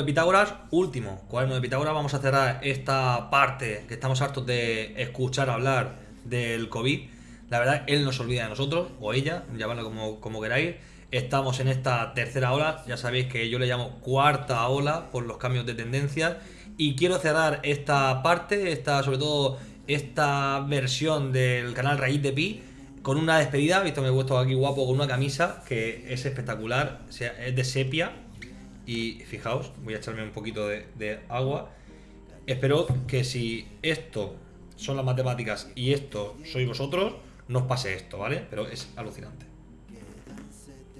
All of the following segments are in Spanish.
de Pitágoras, último cuaderno de Pitágoras. Vamos a cerrar esta parte que estamos hartos de escuchar hablar del COVID. La verdad, él no se olvida de nosotros, o ella, llamadlo como, como queráis. Estamos en esta tercera ola, ya sabéis que yo le llamo cuarta ola por los cambios de tendencia. Y quiero cerrar esta parte, esta, sobre todo esta versión del canal Raíz de Pi, con una despedida. Visto, me he puesto aquí guapo con una camisa que es espectacular, es de sepia. Y fijaos, voy a echarme un poquito de, agua. Espero que si esto son las matemáticas y esto sois vosotros, no os pase esto, ¿vale? Pero es alucinante.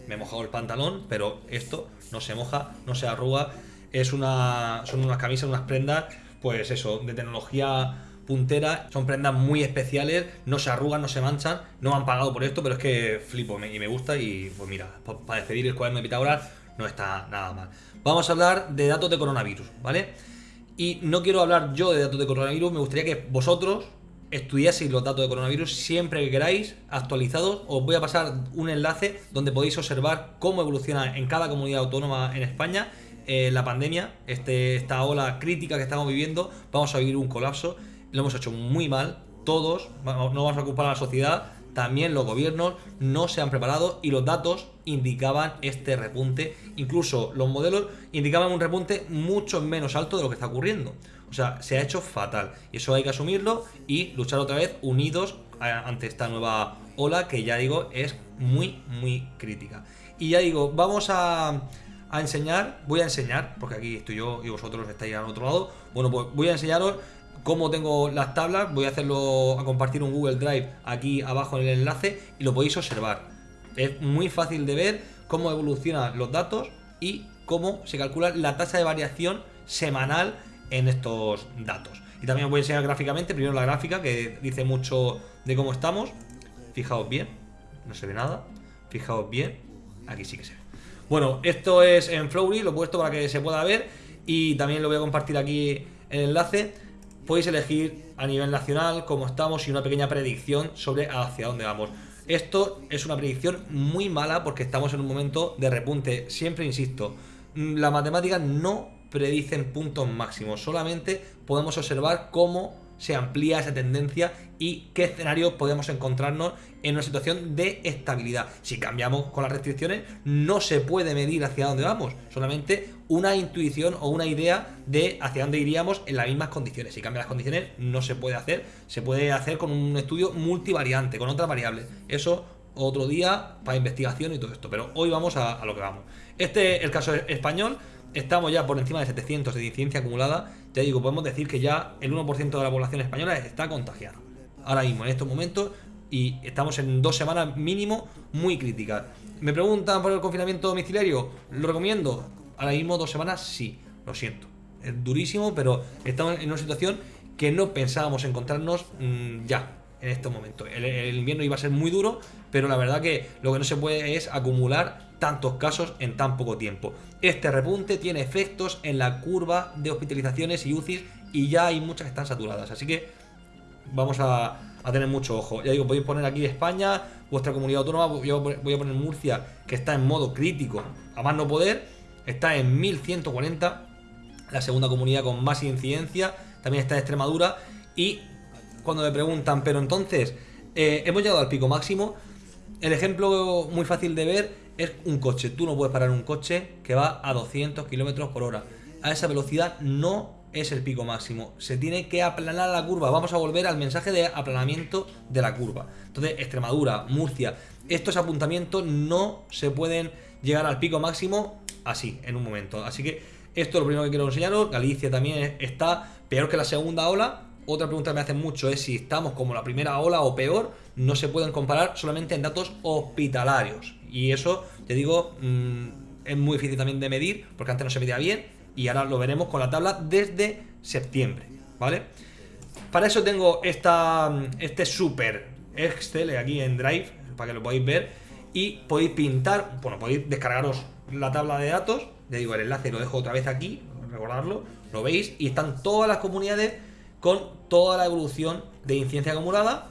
Me he mojado el pantalón, pero esto no se moja, no se arruga. Es una, son unas camisas, unas prendas, pues eso, de tecnología puntera. Son prendas muy especiales, no se arrugan, no se manchan. No han pagado por esto, pero es que flipo y me gusta. Y pues mira, para despedir el cuaderno de Pitágoras no está nada mal. Vamos a hablar de datos de coronavirus, ¿vale? Y no quiero hablar yo de datos de coronavirus, me gustaría que vosotros estudiaseis los datos de coronavirus siempre que queráis, actualizados. Os voy a pasar un enlace donde podéis observar cómo evoluciona en cada comunidad autónoma en España eh, la pandemia, este, esta ola crítica que estamos viviendo. Vamos a vivir un colapso, lo hemos hecho muy mal, todos, no vamos a ocupar a la sociedad, también los gobiernos no se han preparado y los datos indicaban este repunte. Incluso los modelos indicaban un repunte mucho menos alto de lo que está ocurriendo. O sea, se ha hecho fatal. Y eso hay que asumirlo y luchar otra vez unidos ante esta nueva ola que ya digo es muy, muy crítica. Y ya digo, vamos a, a enseñar, voy a enseñar, porque aquí estoy yo y vosotros estáis al otro lado. Bueno, pues voy a enseñaros cómo tengo las tablas, voy a hacerlo a compartir un Google Drive aquí abajo en el enlace y lo podéis observar. Es muy fácil de ver cómo evolucionan los datos y cómo se calcula la tasa de variación semanal en estos datos. Y también os voy a enseñar gráficamente, primero la gráfica que dice mucho de cómo estamos. Fijaos bien, no se ve nada. Fijaos bien, aquí sí que se ve. Bueno, esto es en Flowry, lo he puesto para que se pueda ver y también lo voy a compartir aquí el enlace podéis elegir a nivel nacional cómo estamos y una pequeña predicción sobre hacia dónde vamos. Esto es una predicción muy mala porque estamos en un momento de repunte. Siempre insisto, la matemática no predicen puntos máximos, solamente podemos observar cómo se amplía esa tendencia y qué escenarios podemos encontrarnos en una situación de estabilidad. Si cambiamos con las restricciones, no se puede medir hacia dónde vamos, solamente una intuición o una idea de hacia dónde iríamos en las mismas condiciones. Si cambian las condiciones, no se puede hacer, se puede hacer con un estudio multivariante, con otras variables. Eso otro día para investigación y todo esto, pero hoy vamos a, lo que vamos. Este es el caso español, estamos ya por encima de 700 de incidencia acumulada, ya digo, podemos decir que ya el 1% de la población española está contagiada. Ahora mismo, en estos momentos, y estamos en dos semanas mínimo muy críticas. ¿Me preguntan por el confinamiento domiciliario? ¿Lo recomiendo? Ahora mismo dos semanas sí, lo siento. Es durísimo, pero estamos en una situación que no pensábamos encontrarnos mm, ya, en estos momentos. el, invierno iba a ser muy duro, pero la verdad que lo que no se puede es acumular tantos casos en tan poco tiempo. Este repunte tiene efectos en la curva de hospitalizaciones y UCIs y ya hay muchas que están saturadas, así que vamos a, tener mucho ojo. Ya digo, podéis poner aquí España, vuestra comunidad autónoma, yo voy a poner Murcia, que está en modo crítico, a más no poder, está en 1140, la segunda comunidad con más incidencia, también está Extremadura, y cuando me preguntan, pero entonces, eh, hemos llegado al pico máximo, el ejemplo muy fácil de ver es un coche. Tú no puedes parar un coche que va a 200 kilómetros por hora. A esa velocidad no es el pico máximo. Se tiene que aplanar la curva. Vamos a volver al mensaje de aplanamiento de la curva. Entonces, Extremadura, Murcia, estos apuntamientos no se pueden llegar al pico máximo así, en un momento. Así que esto es lo primero que quiero enseñaros. Galicia también está peor que la segunda ola. Otra pregunta que me hacen mucho es si estamos como la primera ola o peor. No se pueden comparar solamente en datos hospitalarios. Y eso, te digo, mm, es muy difícil también de medir, porque antes no se medía bien, y ahora lo veremos con la tabla desde septiembre, ¿vale? Para eso tengo esta, este super Excel aquí en Drive, para que lo podáis ver, y podéis pintar, bueno, podéis descargaros la tabla de datos, ya digo, el enlace lo dejo otra vez aquí, recordarlo, lo veis, y están todas las comunidades con toda la evolución de incidencia acumulada,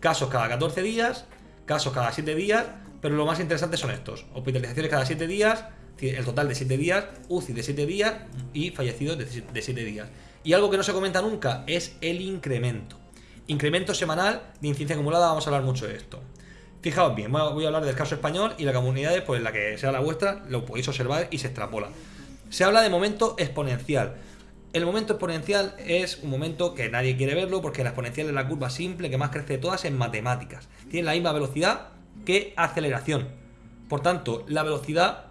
casos cada 14 días, casos cada 7 días, pero lo más interesante son estos. Hospitalizaciones cada 7 días, El total de 7 días, UCI de 7 días y fallecidos de 7 días. Y algo que no se comenta nunca es el incremento. Incremento semanal de incidencia acumulada, vamos a hablar mucho de esto. Fijaos bien, voy a hablar del caso español y la comunidad, pues la que sea la vuestra, lo podéis observar y se extrapola. Se habla de momento exponencial. El momento exponencial es un momento que nadie quiere verlo porque la exponencial es la curva simple que más crece de todas en matemáticas. Tiene la misma velocidad que aceleración. Por tanto, la velocidad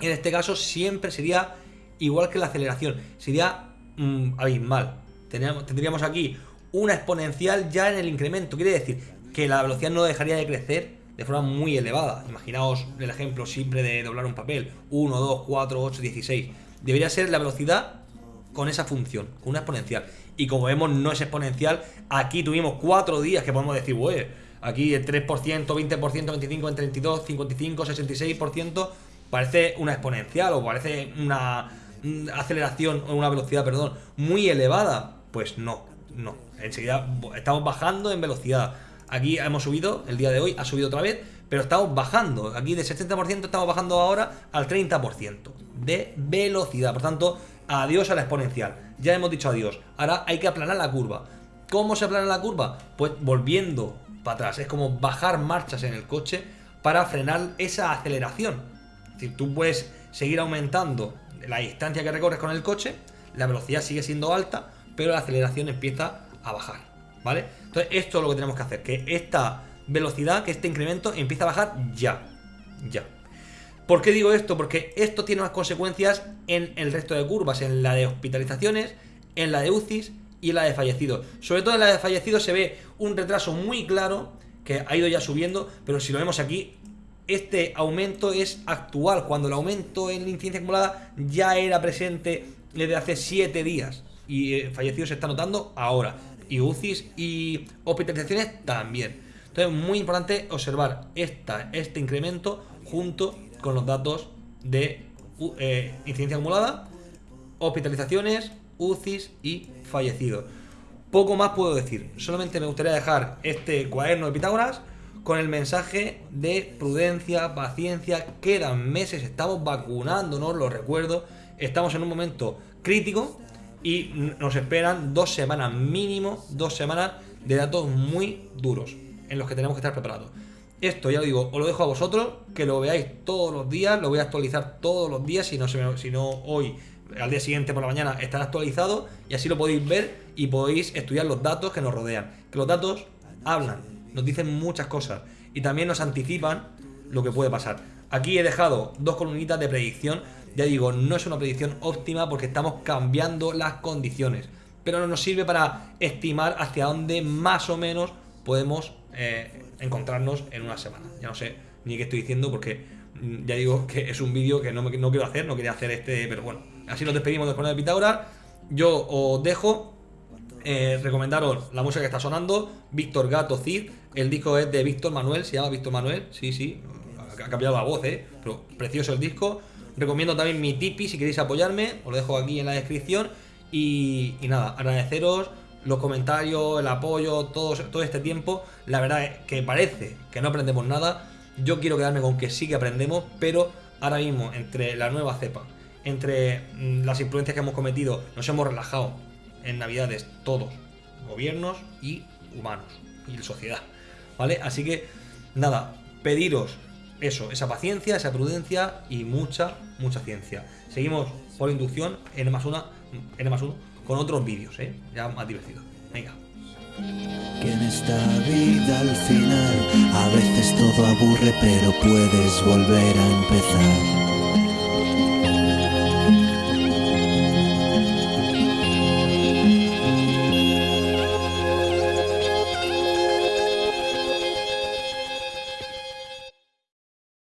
en este caso siempre sería igual que la aceleración. Sería mmm, abismal. tendríamos aquí una exponencial ya en el incremento. Quiere decir que la velocidad no dejaría de crecer de forma muy elevada. Imaginaos el ejemplo simple de doblar un papel. 1, 2, 4, 8, 16. Debería ser la velocidad con esa función, con una exponencial. Y como vemos, no es exponencial. Aquí tuvimos 4 días que podemos decir, güey, aquí el 3%, 20%, 25, 32, 55, 66%, parece una exponencial o parece una aceleración o una velocidad, perdón, muy elevada. Pues no, no. Enseguida estamos bajando en velocidad Aquí hemos subido, el día de hoy ha subido otra vez, pero estamos bajando. Aquí de 60% estamos bajando ahora al 30% de velocidad. Por tanto, adiós a la exponencial. Ya hemos dicho adiós. Ahora hay que aplanar la curva. ¿Cómo se aplana la curva? Pues volviendo para atrás. Es como bajar marchas en el coche para frenar esa aceleración. Es decir, tú puedes seguir aumentando la distancia que recorres con el coche, la velocidad sigue siendo alta, pero la aceleración empieza a bajar. ¿vale? Entonces esto es lo que tenemos que hacer, que esta velocidad, que este incremento empiece a bajar ya, ya. ¿Por qué digo esto? Porque esto tiene unas consecuencias en el resto de curvas, en la de hospitalizaciones, en la de UCIs y en la de fallecidos. Sobre todo en la de fallecidos se ve un retraso muy claro que ha ido ya subiendo, pero si lo vemos aquí, este aumento es actual, cuando el aumento en la incidencia acumulada ya era presente desde hace 7 días y eh, fallecidos se está notando ahora y UCIs y hospitalizaciones también. Entonces, muy importante observar esta, este incremento junto con los datos de eh, incidencia acumulada, hospitalizaciones, UCIs y fallecidos. Poco más puedo decir. Solamente me gustaría dejar este cuaderno de Pitágoras con el mensaje de prudencia, paciencia. Quedan meses, estamos vacunándonos, lo recuerdo. Estamos en un momento crítico y nos esperan dos semanas mínimo, dos semanas de datos muy duros en los que tenemos que estar preparados. Esto ya lo digo, os lo dejo a vosotros, que lo veáis todos los días, lo voy a actualizar todos los días, si no, si no hoy, al día siguiente por la mañana estará actualizado y así lo podéis ver y podéis estudiar los datos que nos rodean. Que los datos hablan, nos dicen muchas cosas y también nos anticipan lo que puede pasar. Aquí he dejado dos columnitas de predicción ya digo, no es una predicción óptima porque estamos cambiando las condiciones, pero no nos sirve para estimar hacia dónde más o menos podemos eh, encontrarnos en una semana. Ya no sé ni qué estoy diciendo porque mm, ya digo que es un vídeo que no, no quiero hacer, no quería hacer este, pero bueno, así nos despedimos del de Pitágoras. Yo os dejo eh, recomendaros la música que está sonando, Víctor Gato Cid, el disco es de Víctor Manuel, se llama Víctor Manuel, sí, sí, ha cambiado la voz, eh, pero precioso el disco. Recomiendo también mi Tipi si queréis apoyarme, os lo dejo aquí en la descripción. Y, nada, agradeceros los comentarios, el apoyo, todo, este tiempo. La verdad es que parece que no aprendemos nada. Yo quiero quedarme con que sí que aprendemos, pero ahora mismo entre la nueva cepa, entre mm, las influencias que hemos cometido, nos hemos relajado en Navidades todos, gobiernos y humanos y sociedad. ¿Vale? Así que nada, pediros eso, esa paciencia, esa prudencia y mucha, mucha ciencia. Seguimos por inducción en más una, en más uno, con otros vídeos, ¿eh? ya más divertidos. Venga. Que en esta vida al final a veces todo aburre, pero puedes volver a empezar.